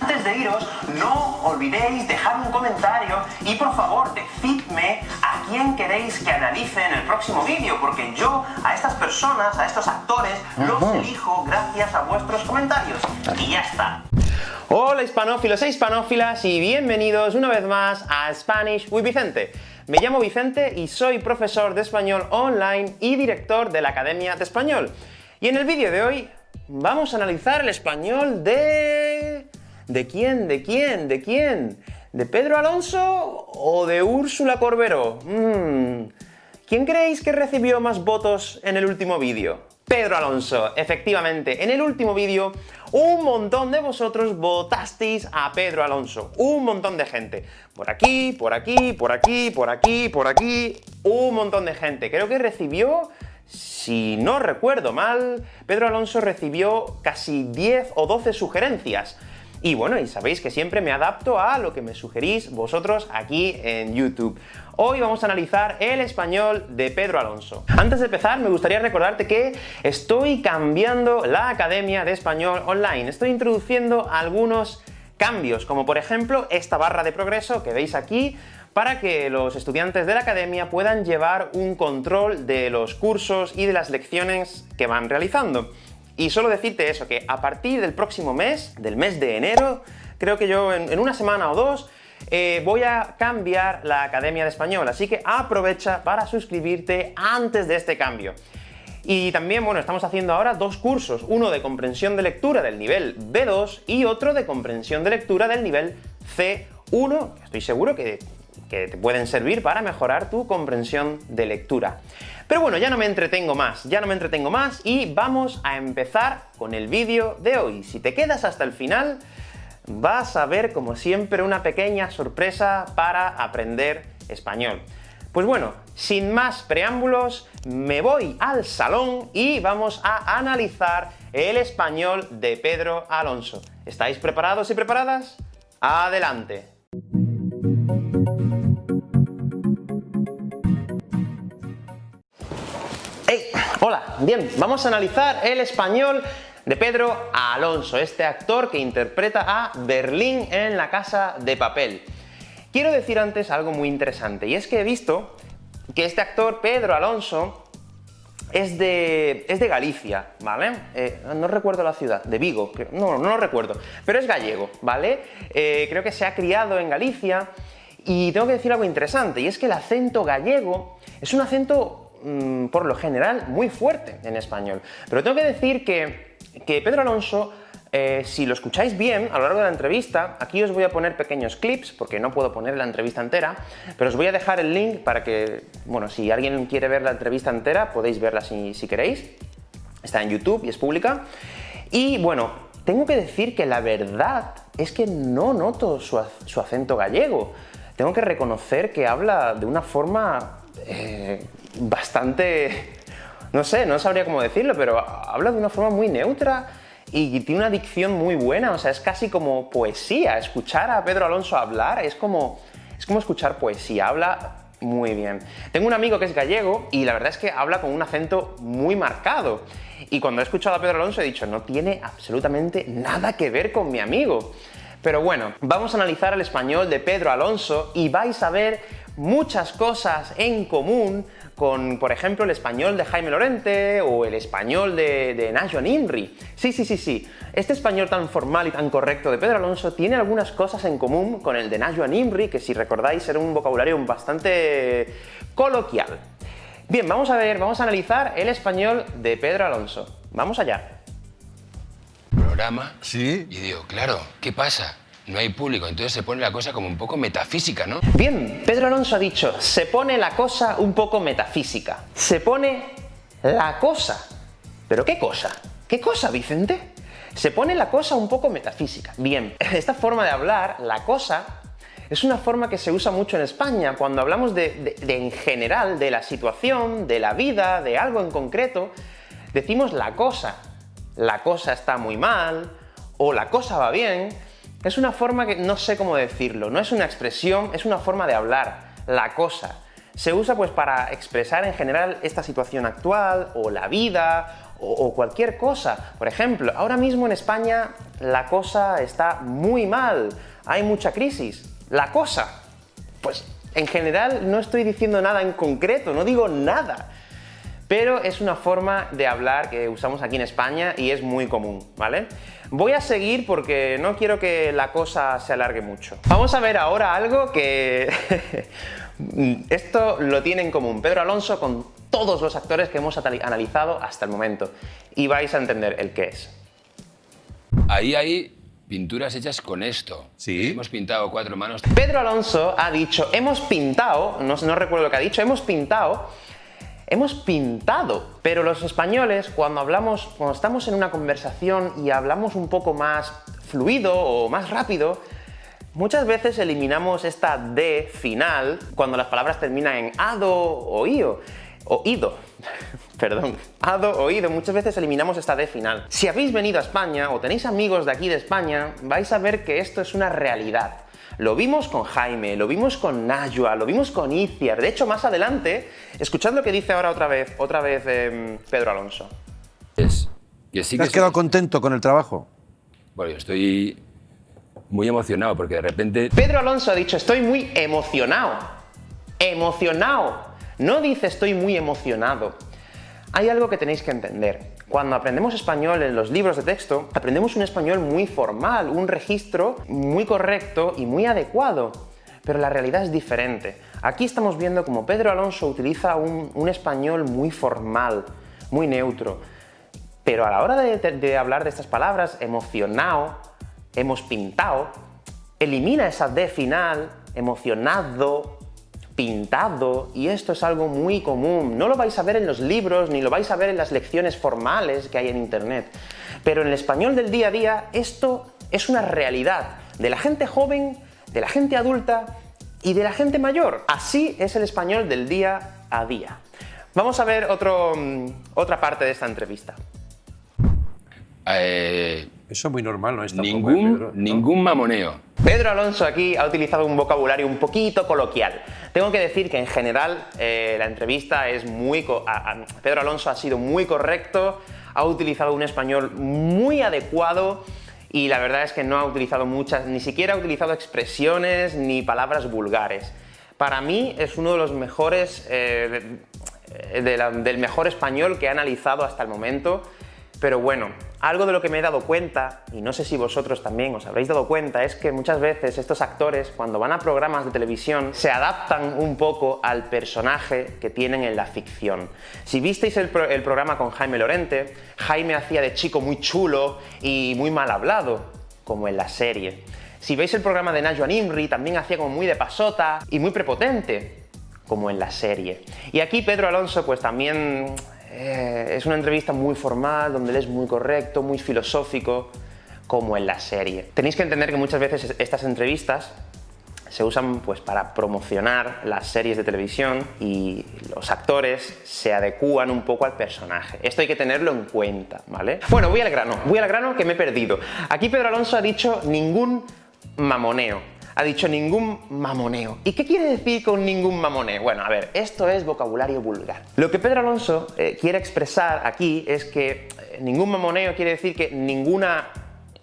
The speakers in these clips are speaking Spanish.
Antes de iros, no olvidéis dejar un comentario y por favor decidme a quién queréis que analice en el próximo vídeo, porque yo a estas personas, a estos actores, los elijo gracias a vuestros comentarios. Y ya está. Hola hispanófilos e hispanófilas y bienvenidos una vez más a Spanish with Vicente. Me llamo Vicente y soy profesor de español online y director de la Academia de Español. Y en el vídeo de hoy vamos a analizar el español de... ¿De quién? ¿De quién? ¿De quién? ¿De Pedro Alonso o de Úrsula Corberó? Mm. ¿Quién creéis que recibió más votos en el último vídeo? Pedro Alonso, efectivamente, en el último vídeo un montón de vosotros votasteis a Pedro Alonso, un montón de gente. Por aquí, por aquí, por aquí, por aquí, por aquí, un montón de gente. Creo que recibió, si no recuerdo mal, Pedro Alonso recibió casi 10 o 12 sugerencias. Y bueno, y sabéis que siempre me adapto a lo que me sugerís vosotros aquí en YouTube. Hoy vamos a analizar el español de Pedro Alonso. Antes de empezar, me gustaría recordarte que estoy cambiando la Academia de Español Online. Estoy introduciendo algunos cambios, como por ejemplo esta barra de progreso que veis aquí, para que los estudiantes de la academia puedan llevar un control de los cursos y de las lecciones que van realizando. Y solo decirte eso, que a partir del próximo mes, del mes de enero, creo que yo en, una semana o dos, eh, voy a cambiar la Academia de Español, así que aprovecha para suscribirte antes de este cambio. Y también, bueno, estamos haciendo ahora dos cursos, uno de comprensión de lectura del nivel B2 y otro de comprensión de lectura del nivel C1, estoy seguro que que te pueden servir para mejorar tu comprensión de lectura. Pero bueno, ya no me entretengo más, ya no me entretengo más, y vamos a empezar con el vídeo de hoy. Si te quedas hasta el final, vas a ver, como siempre, una pequeña sorpresa para aprender español. Pues bueno, sin más preámbulos, me voy al salón y vamos a analizar el español de Pedro Alonso. ¿Estáis preparados y preparadas? ¡Adelante! Hola, bien, vamos a analizar el español de Pedro Alonso, este actor que interpreta a Berlín en La Casa de Papel. Quiero decir antes algo muy interesante, y es que he visto que este actor, Pedro Alonso, es de, es de Galicia, ¿vale? Eh, no recuerdo la ciudad, de Vigo, no, no lo recuerdo, pero es gallego, ¿vale? Eh, creo que se ha criado en Galicia, y tengo que decir algo interesante, y es que el acento gallego es un acento Mm, por lo general, muy fuerte en español. Pero tengo que decir que, Pedro Alonso, eh, si lo escucháis bien a lo largo de la entrevista, aquí os voy a poner pequeños clips, porque no puedo poner la entrevista entera, pero os voy a dejar el link para que, bueno, si alguien quiere ver la entrevista entera, podéis verla si, queréis. Está en YouTube y es pública. Y bueno, tengo que decir que la verdad es que no noto su, acento gallego. Tengo que reconocer que habla de una forma eh, bastante... no sé, no sabría cómo decirlo, pero habla de una forma muy neutra y tiene una dicción muy buena, o sea, es casi como poesía. Escuchar a Pedro Alonso hablar es como, es como escuchar poesía, habla muy bien. Tengo un amigo que es gallego y la verdad es que habla con un acento muy marcado. Y cuando he escuchado a Pedro Alonso he dicho, no tiene absolutamente nada que ver con mi amigo. Pero bueno, vamos a analizar el español de Pedro Alonso y vais a ver muchas cosas en común con, por ejemplo, el español de Jaime Lorente o el español de, de Nacho Nimri. Sí, sí, sí, sí. Este español tan formal y tan correcto de Pedro Alonso tiene algunas cosas en común con el de Nacho Nimri, que si recordáis era un vocabulario bastante coloquial. Bien, vamos a ver, vamos a analizar el español de Pedro Alonso. Vamos allá. Programa. Sí. Y digo, claro, ¿qué pasa? No hay público, entonces se pone la cosa como un poco metafísica, ¿no? Bien, Pedro Alonso ha dicho, se pone la cosa un poco metafísica. Se pone la cosa. ¿Pero qué cosa? ¿Qué cosa, Vicente? Se pone la cosa un poco metafísica. Bien, esta forma de hablar, la cosa, es una forma que se usa mucho en España cuando hablamos de, en general, de la situación, de la vida, de algo en concreto, decimos la cosa. La cosa está muy mal, o la cosa va bien, es una forma que no sé cómo decirlo, no es una expresión, es una forma de hablar, la cosa. Se usa pues para expresar en general esta situación actual, o la vida, o, o cualquier cosa. Por ejemplo, ahora mismo en España la cosa está muy mal, hay mucha crisis. La cosa, pues en general no estoy diciendo nada en concreto, no digo nada pero es una forma de hablar que usamos aquí en España y es muy común, ¿vale? Voy a seguir porque no quiero que la cosa se alargue mucho. Vamos a ver ahora algo que... Esto lo tiene en común Pedro Alonso con todos los actores que hemos analizado hasta el momento y vais a entender el qué es. Ahí hay pinturas hechas con esto. Sí. Hemos pintado cuatro manos. Pedro Alonso ha dicho, hemos pintado, no, no recuerdo lo que ha dicho, hemos pintado hemos pintado. Pero los españoles, cuando hablamos, cuando estamos en una conversación y hablamos un poco más fluido o más rápido, muchas veces eliminamos esta D final cuando las palabras terminan en ado o io, o ido. Perdón, ado o ido, muchas veces eliminamos esta D final. Si habéis venido a España o tenéis amigos de aquí de España, vais a ver que esto es una realidad. Lo vimos con Jaime, lo vimos con Najwa, lo vimos con Iciar. De hecho, más adelante, escuchad lo que dice ahora otra vez, otra vez em, Pedro Alonso. Es que sí ¿Te has que quedado contento con el trabajo? Bueno, yo estoy muy emocionado porque de repente Pedro Alonso ha dicho, estoy muy emocionado. Emocionado. No dice estoy muy emocionado. Hay algo que tenéis que entender. Cuando aprendemos español en los libros de texto, aprendemos un español muy formal, un registro muy correcto y muy adecuado. Pero la realidad es diferente. Aquí estamos viendo como Pedro Alonso utiliza un, español muy formal, muy neutro. Pero a la hora de, de hablar de estas palabras, emocionado, hemos pintado, elimina esa D final, emocionado, pintado, y esto es algo muy común. No lo vais a ver en los libros, ni lo vais a ver en las lecciones formales que hay en Internet. Pero en el español del día a día, esto es una realidad de la gente joven, de la gente adulta y de la gente mayor. Así es el español del día a día. Vamos a ver otro, mm, otra parte de esta entrevista. eh, Eso es muy normal, ¿no? Es tampoco, ¿eh, ningún, Pedro? ¿No? ningún mamoneo. Pedro Alonso aquí ha utilizado un vocabulario un poquito coloquial. Tengo que decir que en general eh, la entrevista es muy... Pedro Alonso ha sido muy correcto, ha utilizado un español muy adecuado y la verdad es que no ha utilizado muchas, ni siquiera ha utilizado expresiones ni palabras vulgares. Para mí es uno de los mejores, eh, la- del mejor español que he analizado hasta el momento. Pero bueno, algo de lo que me he dado cuenta, y no sé si vosotros también os habréis dado cuenta, es que muchas veces estos actores, cuando van a programas de televisión, se adaptan un poco al personaje que tienen en la ficción. Si visteis el, pro- el programa con Jaime Lorente, Jaime hacía de chico muy chulo y muy mal hablado, como en la serie. Si veis el programa de Najwa Nimri, también hacía como muy de pasota y muy prepotente, como en la serie. Y aquí Pedro Alonso pues también eh, es una entrevista muy formal, donde él es muy correcto, muy filosófico, como en la serie. Tenéis que entender que muchas veces estas entrevistas se usan pues para promocionar las series de televisión y los actores se adecúan un poco al personaje. Esto hay que tenerlo en cuenta, ¿vale? Bueno, voy al grano, voy al grano que me he perdido. Aquí Pedro Alonso ha dicho ningún mamoneo. Ha dicho ningún mamoneo. ¿Y qué quiere decir con ningún mamoneo? Bueno, a ver, esto es vocabulario vulgar. Lo que Pedro Alonso eh, quiere expresar aquí es que eh, ningún mamoneo quiere decir que ninguna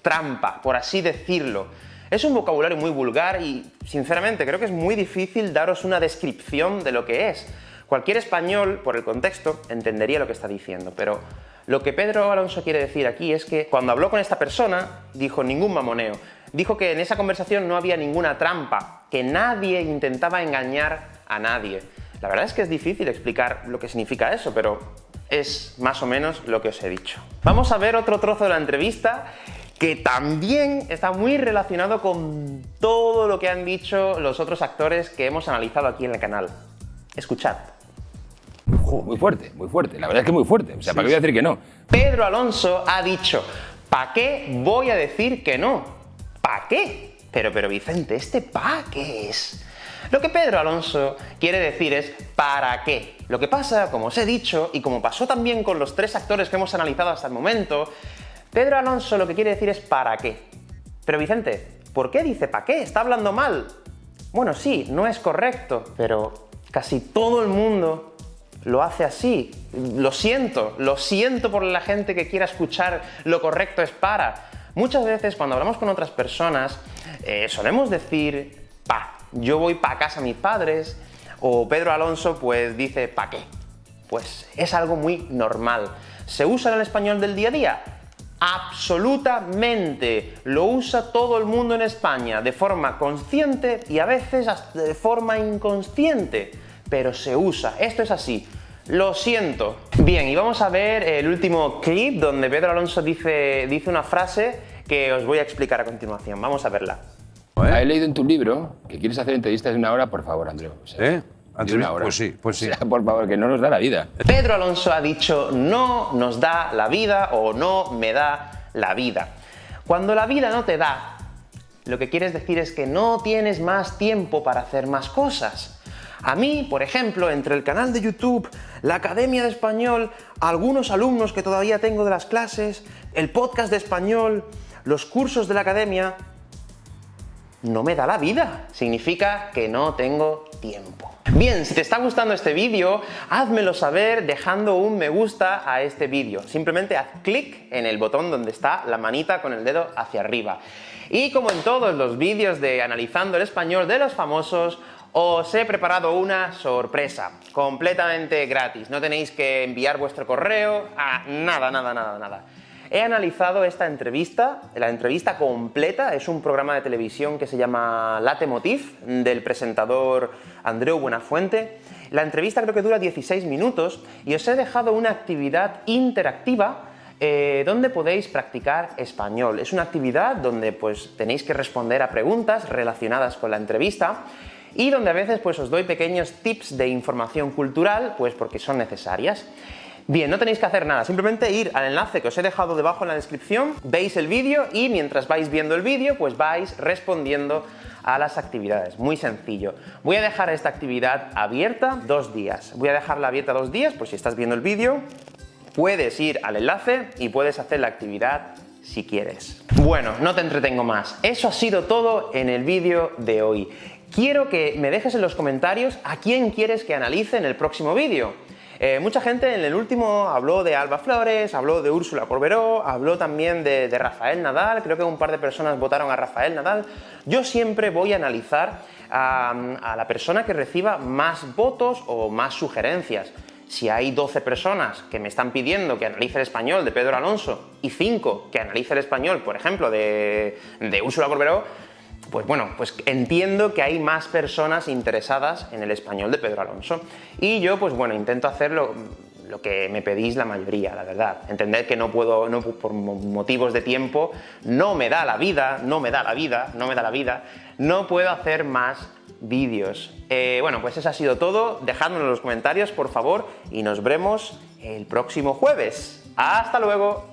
trampa, por así decirlo. Es un vocabulario muy vulgar y, sinceramente, creo que es muy difícil daros una descripción de lo que es. Cualquier español, por el contexto, entendería lo que está diciendo, pero lo que Pedro Alonso quiere decir aquí es que cuando habló con esta persona, dijo ningún mamoneo. Dijo que en esa conversación no había ninguna trampa, que nadie intentaba engañar a nadie. La verdad es que es difícil explicar lo que significa eso, pero es más o menos lo que os he dicho. Vamos a ver otro trozo de la entrevista que también está muy relacionado con todo lo que han dicho los otros actores que hemos analizado aquí en el canal. Escuchad. Muy fuerte, muy fuerte. La verdad es que muy fuerte. O sea, ¿para qué voy a decir que no? Pedro Alonso ha dicho, ¿pa' qué voy a decir que no? ¿Pa' qué? Pero, pero Vicente, ¿este pa' qué es? Lo que Pedro Alonso quiere decir es ¿para qué? Lo que pasa, como os he dicho, y como pasó también con los tres actores que hemos analizado hasta el momento, Pedro Alonso lo que quiere decir es ¿para qué? Pero Vicente, ¿por qué dice ¿para qué? ¿Está hablando mal? Bueno, sí, no es correcto, pero casi todo el mundo lo hace así. Lo siento, lo siento por la gente que quiera escuchar lo correcto es para. Muchas veces cuando hablamos con otras personas eh, solemos decir, pa, yo voy pa casa a mis padres, o Pedro Alonso pues dice, pa qué. Pues es algo muy normal. ¿Se usa en el español del día a día? Absolutamente. Lo usa todo el mundo en España, de forma consciente y a veces hasta de forma inconsciente, pero se usa. Esto es así. Lo siento. Bien, y vamos a ver el último clip donde Pedro Alonso dice, dice una frase que os voy a explicar a continuación. Vamos a verla. He leído en tu libro que quieres hacer entrevistas de una hora, por favor, Andreu. O sea, ¿Eh? de una hora. Pues sí, pues sí. O sea, por favor, que no nos da la vida. Pedro Alonso ha dicho no nos da la vida o no me da la vida. Cuando la vida no te da, lo que quieres decir es que no tienes más tiempo para hacer más cosas. A mí, por ejemplo, entre el canal de YouTube, la Academia de Español, algunos alumnos que todavía tengo de las clases, el podcast de español, los cursos de la Academia, no me da la vida. Significa que no tengo tiempo. Bien, si te está gustando este vídeo, házmelo saber dejando un me gusta a este vídeo. Simplemente haz clic en el botón donde está la manita con el dedo hacia arriba. Y como en todos los vídeos de Analizando el Español de los famosos, os he preparado una sorpresa, completamente gratis. No tenéis que enviar vuestro correo, a nada, nada, nada, nada. He analizado esta entrevista, la entrevista completa, es un programa de televisión que se llama Late Motif, del presentador Andreu Buenafuente. La entrevista creo que dura 16 minutos y os he dejado una actividad interactiva eh, donde podéis practicar español. Es una actividad donde pues, tenéis que responder a preguntas relacionadas con la entrevista y donde a veces pues, os doy pequeños tips de información cultural, pues porque son necesarias. Bien, no tenéis que hacer nada, simplemente ir al enlace que os he dejado debajo en la descripción, veis el vídeo y mientras vais viendo el vídeo, pues vais respondiendo a las actividades. Muy sencillo. Voy a dejar esta actividad abierta dos días. Voy a dejarla abierta dos días, pues si estás viendo el vídeo, puedes ir al enlace y puedes hacer la actividad si quieres. Bueno, no te entretengo más. Eso ha sido todo en el vídeo de hoy. Quiero que me dejes en los comentarios a quién quieres que analice en el próximo vídeo. Eh, mucha gente en el último habló de Alba Flores, habló de Úrsula Corberó, habló también de, Rafael Nadal, creo que un par de personas votaron a Rafael Nadal. Yo siempre voy a analizar a, a la persona que reciba más votos o más sugerencias si hay 12 personas que me están pidiendo que analice el español de Pedro Alonso y 5 que analice el español, por ejemplo, de, de Úrsula Corberó, pues bueno, pues entiendo que hay más personas interesadas en el español de Pedro Alonso. Y yo, pues bueno, intento hacer lo, que me pedís la mayoría, la verdad. Entender que no puedo, no, por motivos de tiempo, no me da la vida, no me da la vida, no me da la vida, no puedo hacer más vídeos. Eh, bueno, pues eso ha sido todo. Dejadmelo en los comentarios, por favor, y nos vemos el próximo jueves. ¡Hasta luego!